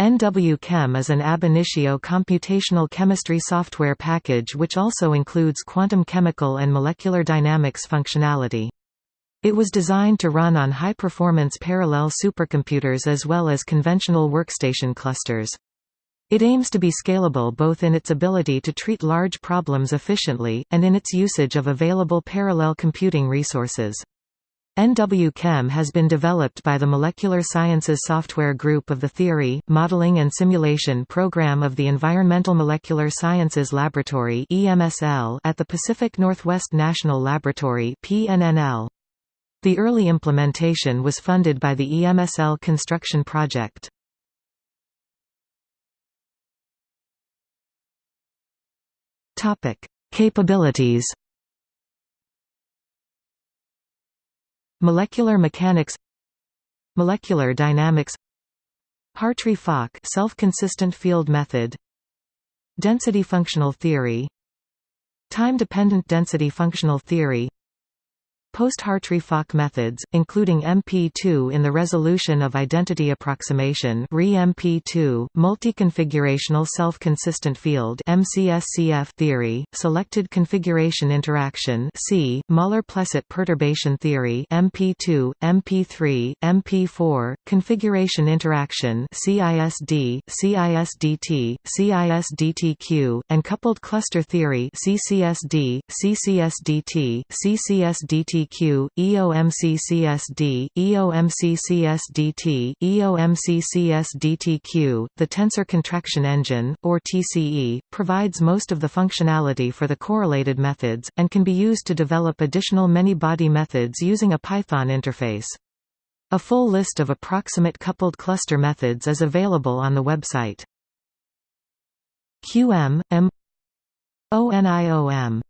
NW-Chem is an ab initio computational chemistry software package which also includes quantum chemical and molecular dynamics functionality. It was designed to run on high-performance parallel supercomputers as well as conventional workstation clusters. It aims to be scalable both in its ability to treat large problems efficiently, and in its usage of available parallel computing resources. NW-Chem has been developed by the Molecular Sciences Software Group of the Theory, Modeling and Simulation Program of the Environmental Molecular Sciences Laboratory at the Pacific Northwest National Laboratory The early implementation was funded by the EMSL construction project. Capabilities Molecular mechanics Molecular dynamics Hartree-Fock self-consistent field method Density functional theory Time-dependent density functional theory Post-Hartree-Fock methods, including MP2 in the resolution of identity approximation MP2, multi-configurational self-consistent field MCSCF theory, selected configuration interaction C, Møller-Plesset perturbation theory MP2, MP3, MP4, configuration interaction CISD, CISDT, CISDTQ, and coupled cluster theory CCSD, CCSDT, CCSDT EOMCQ, EOMCCSD, EOMCCSDT, EOMCCSDTQ. The tensor contraction engine, or TCE, provides most of the functionality for the correlated methods, and can be used to develop additional many-body methods using a Python interface. A full list of approximate coupled cluster methods is available on the website. QM, M ONIOM